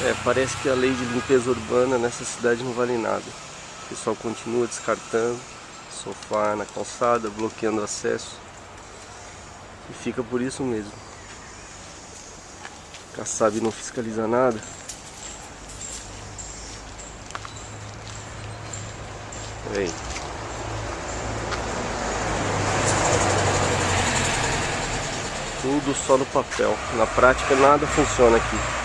É, parece que a lei de limpeza urbana nessa cidade não vale nada. O pessoal continua descartando sofá na calçada, bloqueando acesso. E fica por isso mesmo. Kassab não fiscaliza nada. Aí. Tudo só no papel. Na prática nada funciona aqui.